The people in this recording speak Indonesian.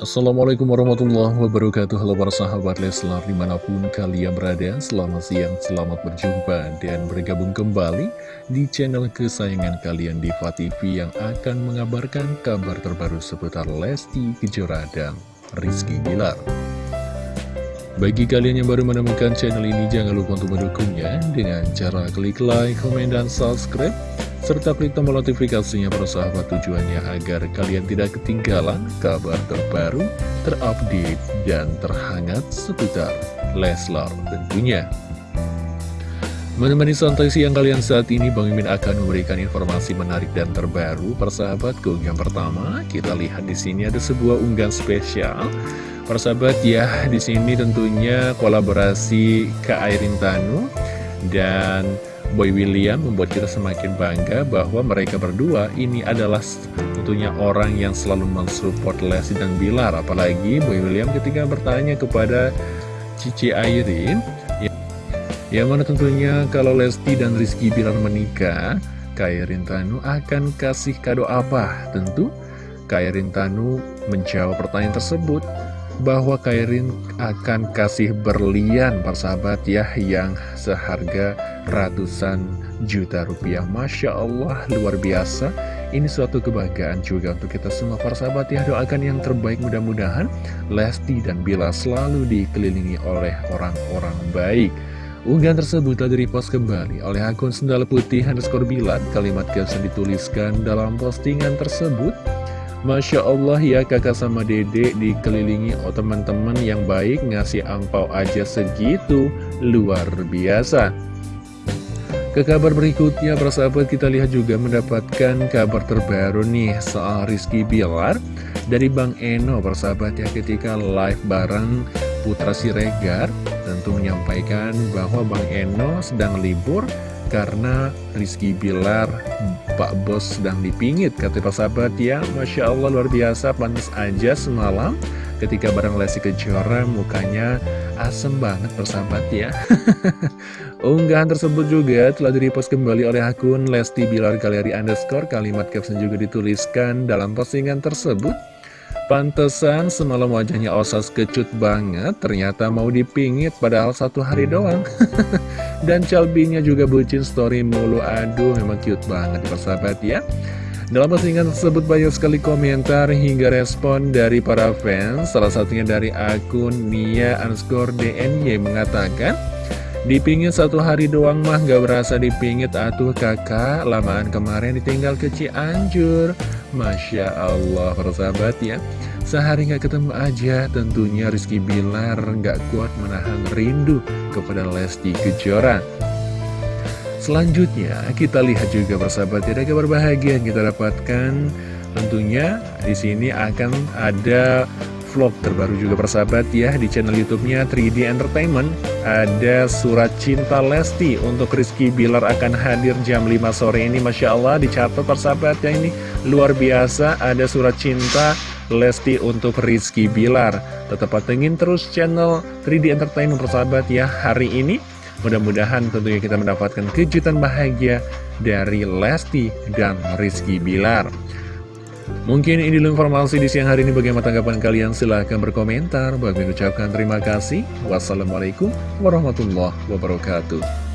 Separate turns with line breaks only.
Assalamualaikum warahmatullahi wabarakatuh. Halo para sahabat Leslar di mana pun kalian berada Selamat siang, selamat berjumpa dan bergabung kembali Di channel kesayangan kalian Diva TV Yang akan mengabarkan kabar terbaru seputar Lesti Kejora dan Rizky Bilar. Bagi kalian yang baru menemukan channel ini Jangan lupa untuk mendukungnya Dengan cara klik like, komen, dan subscribe serta klik tombol notifikasinya persahabat tujuannya agar kalian tidak ketinggalan kabar terbaru, terupdate, dan terhangat seputar Leslar tentunya. Menemani santai siang kalian saat ini, Bang Mimin akan memberikan informasi menarik dan terbaru. Persahabatku, yang pertama, kita lihat di sini ada sebuah unggahan spesial. Persahabat ya, di sini tentunya kolaborasi Kak Airin Tanu dan Boy William membuat kita semakin bangga bahwa mereka berdua ini adalah tentunya orang yang selalu mensupport Lesti dan Bilar apalagi Boy William ketika bertanya kepada Cici Airin ya, yang mana tentunya kalau Lesti dan Rizky Bilar menikah Kairin Tanu akan kasih kado apa? Tentu Kairin Tanu menjawab pertanyaan tersebut bahwa Kairin akan kasih berlian persahabat ya yang seharga ratusan juta rupiah. Masya Allah luar biasa. Ini suatu kebahagiaan juga untuk kita semua persahabat ya. Doakan yang terbaik mudah-mudahan. Lesti dan Bila selalu dikelilingi oleh orang-orang baik. Unggahan tersebut telah direpost kembali oleh akun Sendal Putih underscore Bilan. Kalimat caption dituliskan dalam postingan tersebut Masya Allah ya kakak sama dedek dikelilingi oh teman-teman yang baik ngasih angpau aja segitu. Luar biasa. Ke kabar berikutnya persahabat kita lihat juga mendapatkan kabar terbaru nih soal Rizky Bilar dari Bang Eno persahabat ya ketika live bareng Putra Siregar tentu menyampaikan bahwa Bang Eno sedang libur karena Rizky Bilar Pak Bos sedang dipingit. Kata Pak Sahabat ya Masya Allah luar biasa pantas aja semalam. Ketika bareng Lesti Kejora mukanya asem banget persahabat ya. Unggahan tersebut juga telah direpost kembali oleh akun Lesti Bilar Galeri Underscore. Kalimat caption juga dituliskan dalam postingan tersebut Pantesan semalam wajahnya Osas kecut banget, ternyata mau dipingit padahal satu hari doang. Dan Calbinya juga bucin story mulu, aduh memang cute banget persahabat ya. Dalam postingan tersebut banyak sekali komentar hingga respon dari para fans, salah satunya dari akun Nia underscore DNY mengatakan, Dipingit satu hari doang mah gak berasa dipingit atuh kakak Lamaan kemarin ditinggal ke Cianjur Masya Allah persahabat ya Sehari nggak ketemu aja tentunya Rizky Bilar nggak kuat menahan rindu kepada Lesti Kejora. Selanjutnya kita lihat juga persahabat ada kabar bahagia yang kita dapatkan. Tentunya di sini akan ada vlog terbaru juga persahabat ya di channel YouTube-nya 3D Entertainment. Ada surat cinta Lesti untuk Rizky Bilar akan hadir jam 5 sore ini. Masya Allah dicatat persahabat ya ini luar biasa. Ada surat cinta Lesti untuk Rizky Bilar. Tetap patengin terus channel 3D Entertainment persahabat ya hari ini. Mudah-mudahan tentunya kita mendapatkan kejutan bahagia dari Lesti dan Rizky Bilar. Mungkin ini dulu informasi di siang hari ini bagaimana tanggapan kalian silahkan berkomentar. Bagi ucapkan terima kasih. Wassalamualaikum warahmatullahi wabarakatuh.